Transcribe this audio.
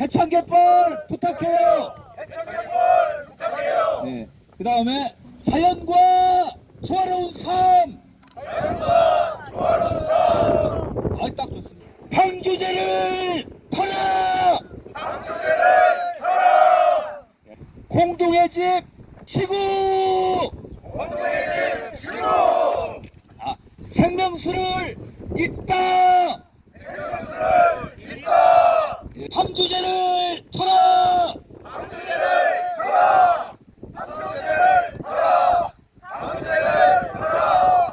해창개벌 부탁해요. 해창개벌 부탁해요. 네. 그 다음에 자연과 조화로운 삶. 자연과 조화로운 삶. 아, 딱 좋습니다. 방주제를 펴라. 방주제를 펴라. 공동의 집 지구. 원동의 집 주로. 아, 생명수를 잇다. 황조제를 돌아